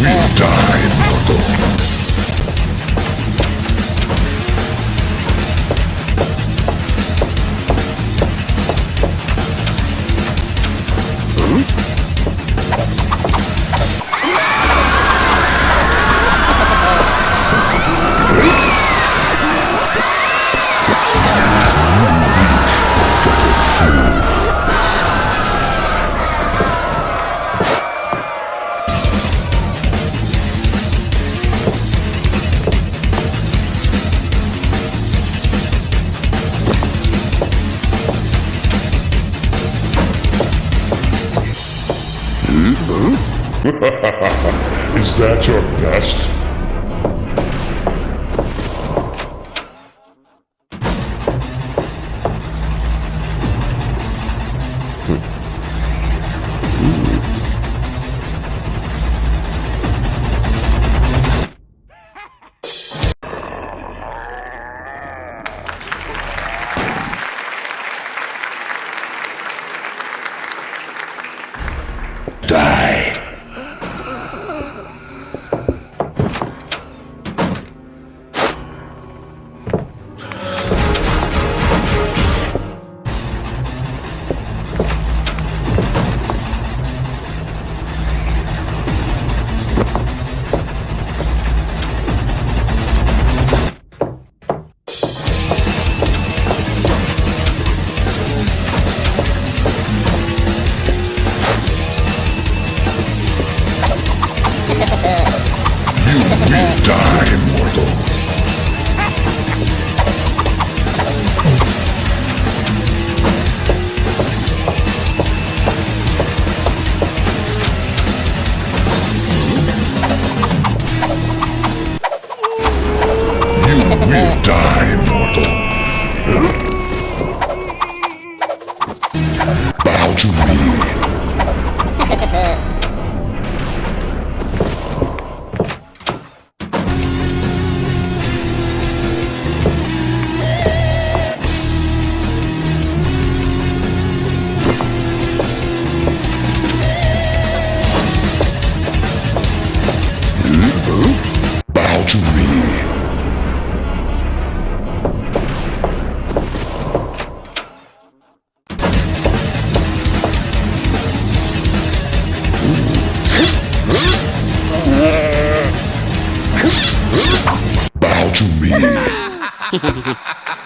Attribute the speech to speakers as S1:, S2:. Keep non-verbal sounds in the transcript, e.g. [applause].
S1: Will die, mortal. [laughs] Is that your best? Die. You die, mortal. You will die, mortal. Bow to me. [laughs] to me. [laughs]